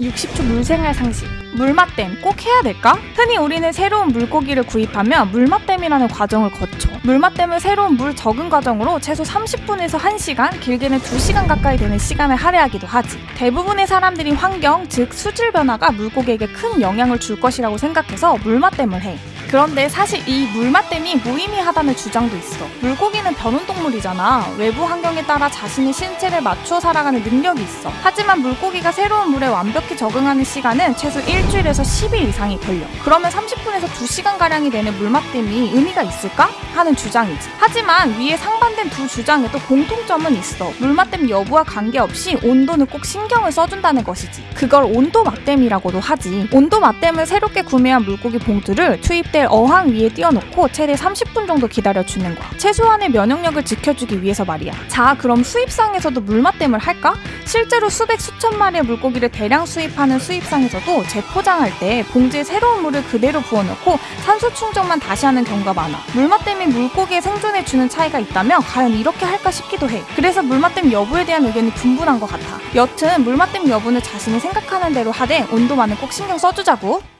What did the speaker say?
60초 물생활 상식. 물맛댐 꼭 해야 될까? 흔히 우리는 새로운 물고기를 구입하면 물맛댐이라는 과정을 거쳐. 물맛댐은 새로운 물 적응 과정으로 최소 30분에서 1시간, 길게는 2시간 가까이 되는 시간을 할애하기도 하지. 대부분의 사람들이 환경, 즉 수질 변화가 물고기에게 큰 영향을 줄 것이라고 생각해서 물맛댐을 해. 그런데 사실 이 물맛댐이 무의미하다는 주장도 있어. 물고기는 변온 동물이잖아. 외부 환경에 따라 자신의 신체를 맞추어 살아가는 능력이 있어. 하지만 물고기가 새로운 물에 완벽히 적응하는 시간은 최소 일주일에서 10일 이상이 걸려. 그러면 30분에서 2시간가량이 되는 물맛댐이 의미가 있을까? 하는 주장이지. 하지만 위에 상반된 두 주장에도 공통점은 있어. 물맛댐 여부와 관계없이 온도는 꼭 신경을 써준다는 것이지. 그걸 온도 맞댐이라고도 하지. 온도 맞댐은 새롭게 구매한 물고기 봉투를 투입 될 어항 위에 띄워놓고 최대 30분 정도 기다려주는 거야. 최소한의 면역력을 지켜주기 위해서 말이야. 자, 그럼 수입상에서도 물맛댐을 할까? 실제로 수백 수천 마리의 물고기를 대량 수입하는 수입상에서도 재포장할 때 봉지에 새로운 물을 그대로 부어넣고 산소 충전만 다시 하는 경우가 많아. 물맛댐이 물고기의 생존에 주는 차이가 있다면 과연 이렇게 할까 싶기도 해. 그래서 물맛댐 여부에 대한 의견이 분분한 것 같아. 여튼 물맛댐 여부는 자신이 생각하는 대로 하되 온도만은 꼭 신경 써주자고.